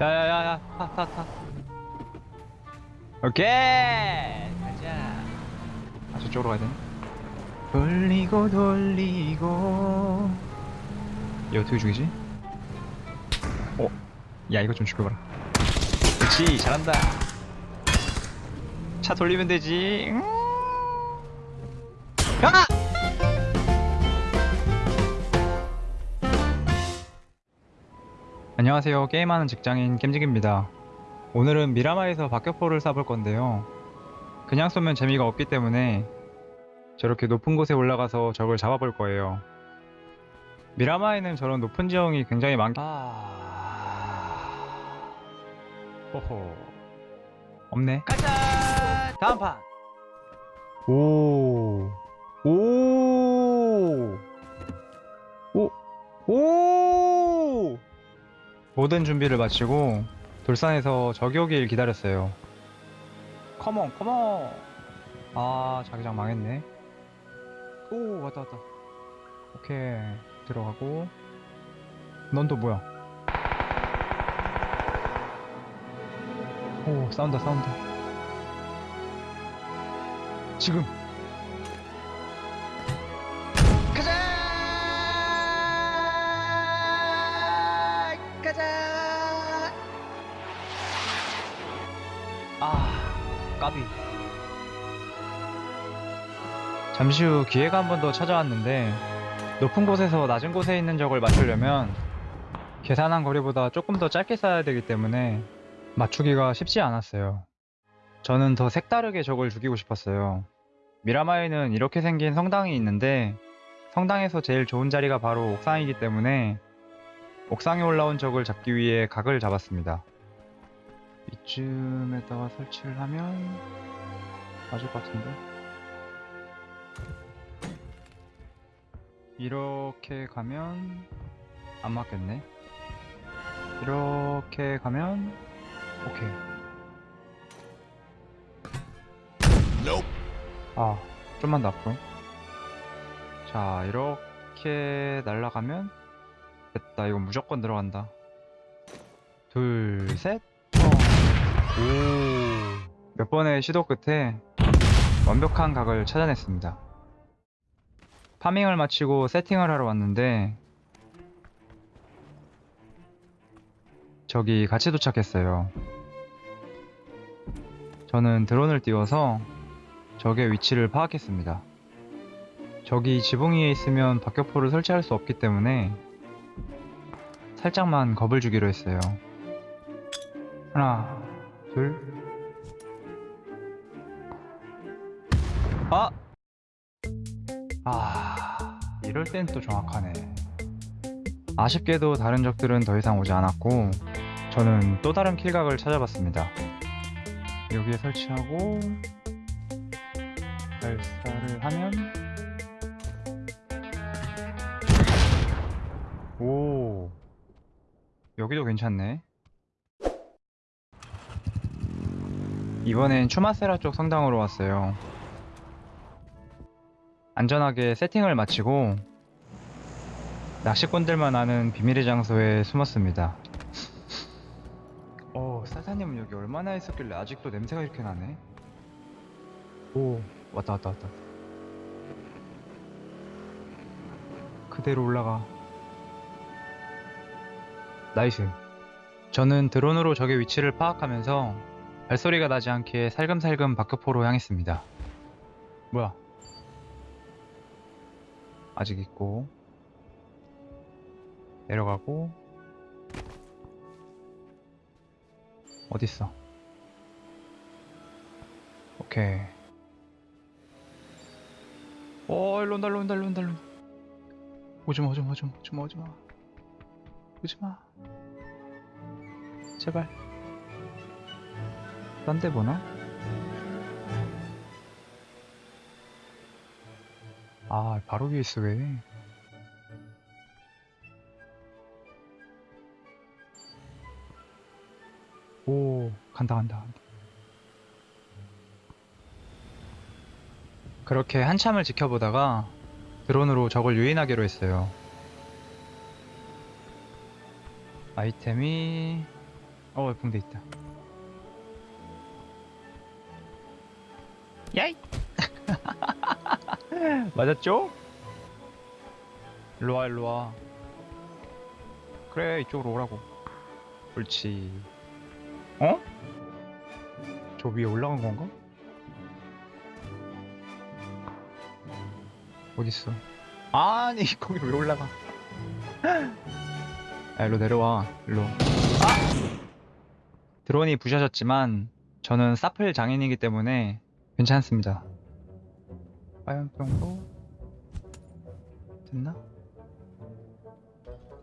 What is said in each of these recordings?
야야야야 타타타. 오케이! 가자. 아 저쪽으로 가야 되네 돌리고 돌리고. 얘 어떻게 죽이지? 어? 야 이거 좀 죽여봐라. 그렇지 잘한다. 차 돌리면 되지. 음. 안녕하세요. 게임하는 직장인 겜직입니다. 오늘은 미라마에서 박격포를 쏴볼 건데요. 그냥 쏘면 재미가 없기 때문에 저렇게 높은 곳에 올라가서 적을 잡아볼 거예요. 미라마에는 저런 높은 지형이 굉장히 많... 아... 호호. 없네. 가자! 다음 판! 오... 오... 오... 오... 모든 준비를 마치고 돌산에서 적이 오길 기다렸어요. 컴온, 컴온! 아, 자기장 망했네. 오, 왔다, 왔다. 오케이. 들어가고. 넌 또 뭐야? 오, 싸운다, 싸운다. 지금! 까비. 잠시 후 기회가 한 번 더 찾아왔는데 높은 곳에서 낮은 곳에 있는 적을 맞추려면 계산한 거리보다 조금 더 짧게 쏴야 되기 때문에 맞추기가 쉽지 않았어요. 저는 더 색다르게 적을 죽이고 싶었어요. 미라마에는 이렇게 생긴 성당이 있는데 성당에서 제일 좋은 자리가 바로 옥상이기 때문에 옥상에 올라온 적을 잡기 위해 각을 잡았습니다. 이쯤에다가 설치를 하면 맞을 것 같은데? 이렇게 가면 안 맞겠네. 이렇게 가면 오케이. 아 좀만 더 앞으로 자 이렇게 날아가면 됐다. 이거 무조건 들어간다. 둘셋 오. 몇 번의 시도 끝에 완벽한 각을 찾아냈습니다. 파밍을 마치고 세팅을 하러 왔는데 저기 같이 도착했어요. 저는 드론을 띄워서 적의 위치를 파악했습니다. 적이 지붕 위에 있으면 박격포를 설치할 수 없기 때문에 살짝만 겁을 주기로 했어요. 하나, 둘. 아! 아, 이럴 땐 또 정확하네. 아쉽게도 다른 적들은 더 이상 오지 않았고, 저는 또 다른 킬각을 찾아봤습니다. 여기에 설치하고, 발사를 하면, 오, 여기도 괜찮네. 이번엔 추마세라 쪽 성당으로 왔어요. 안전하게 세팅을 마치고 낚시꾼들만 아는 비밀의 장소에 숨었습니다. 어, 사사님은 여기 얼마나 있었길래 아직도 냄새가 이렇게 나네? 오, 왔다 왔다 왔다. 그대로 올라가. Nice. 저는 드론으로 적의 위치를 파악하면서 발소리가 나지 않게 살금살금 박격포로 향했습니다. 뭐야? 아직 있고 내려가고 어딨어? 오케이. 어, 일로 온다, 일로 온다, 일로 온다, 일로. 오지마, 오지마, 오지마, 오지마, 오지마. 오지마. 제발. 딴 데 보나? 아, 바로 위에 있어, 왜? 오, 간다, 간다. 그렇게 한참을 지켜보다가 드론으로 적을 유인하기로 했어요. 아이템이 어 붕대 있다 야이 맞았죠? 일로와 일로와 그래 이쪽으로 오라고 옳지 어? 저 위에 올라간 건가? 어딨어 아니 거기 왜 올라가 야 일로 내려와 일로 아! 드론이 부셔졌지만 저는 사플 장인이기 때문에 괜찮습니다. 화염병도 됐나?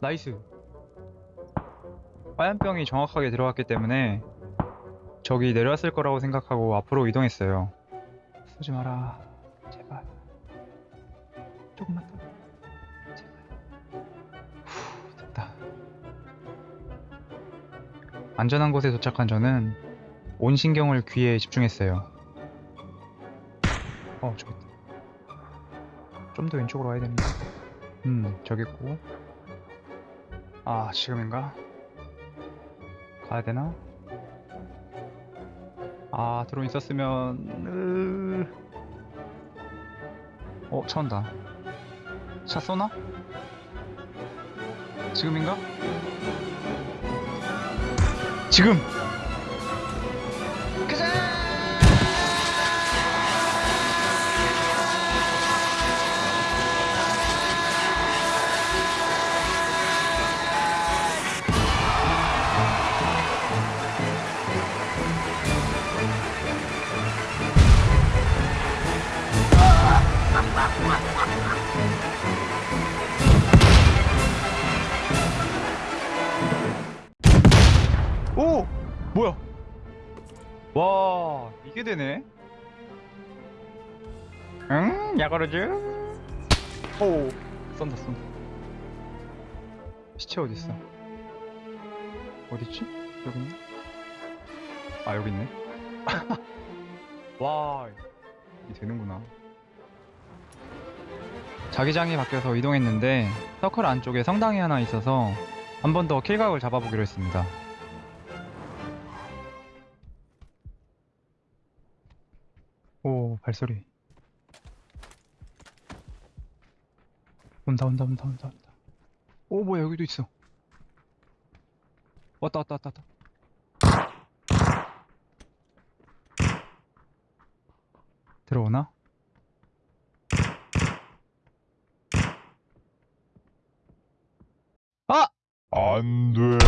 Nice. 화염병이 정확하게 들어갔기 때문에 적이 내려왔을 거라고 생각하고 앞으로 이동했어요. 쏘지 마라. 제발. 조금만 더. 제발. 후, 됐다. 안전한 곳에 도착한 저는 온 신경을 귀에 집중했어요 어 저기 있다 좀더 왼쪽으로 와야 되는데 음 저기 있고 아 지금인가? 가야 되나? 아 드론 있었으면 으... 어 차 온다 차 쏘나? 지금인가? 지금! 가자! 와, 이게 되네? 응? 야가르즈? 오, 쏜다, 쏜다. 시체 어딨어? 어딨지? 여기 있나? 아, 여기 있네. 와, 이게 되는구나. 자기장이 바뀌어서 이동했는데, 서클 안쪽에 성당이 하나 있어서 한 번 더 킬각을 잡아보기로 했습니다. 발소리 온다 온다 온다 온다 온다 오 뭐야 여기도 있어 왔다 왔다 왔다 왔다 들어오나? 아! 안 돼.